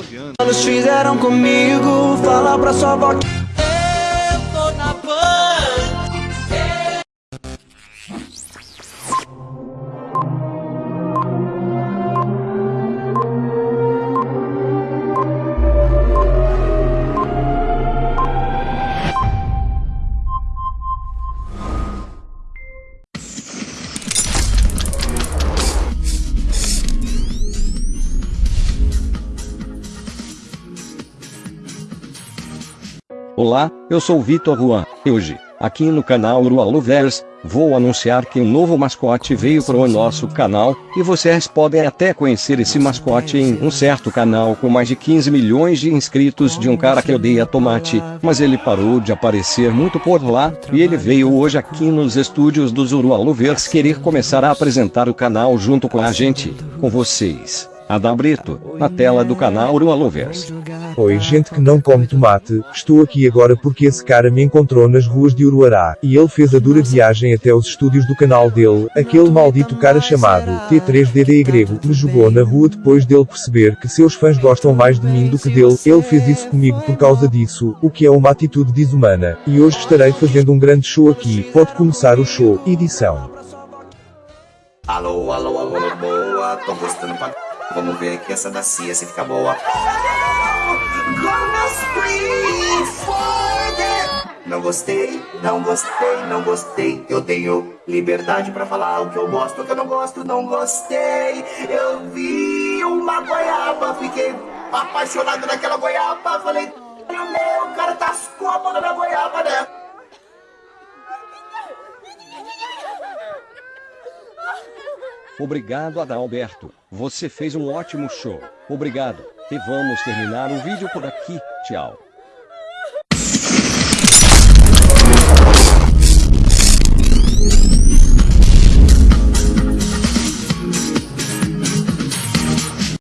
9 anos. Eles fizeram comigo, fala pra sua avó Olá, eu sou Vitor Juan. E hoje, aqui no canal Urualovers, vou anunciar que um novo mascote veio para o nosso canal, e vocês podem até conhecer esse mascote em um certo canal com mais de 15 milhões de inscritos de um cara que odeia tomate, mas ele parou de aparecer muito por lá, e ele veio hoje aqui nos estúdios dos Urualovers querer começar a apresentar o canal junto com a gente, com vocês. Adam Brito, na tela do canal Urualovers. Oi gente que não come tomate, estou aqui agora porque esse cara me encontrou nas ruas de Uruará, e ele fez a dura viagem até os estúdios do canal dele, aquele maldito cara chamado T3DD grego, me jogou na rua depois dele perceber que seus fãs gostam mais de mim do que dele, ele fez isso comigo por causa disso, o que é uma atitude desumana, e hoje estarei fazendo um grande show aqui, pode começar o show, edição. Alô, alô, alô, boa, tô gostando pra... Vamos ver aqui essa da Cia, se fica boa. Não gostei, não gostei, não gostei. Eu tenho liberdade pra falar o que eu gosto, o que eu não gosto, não gostei. Eu vi uma goiaba, fiquei apaixonado naquela goiaba. Falei, Obrigado Adalberto, você fez um ótimo show. Obrigado, e vamos terminar o vídeo por aqui, tchau.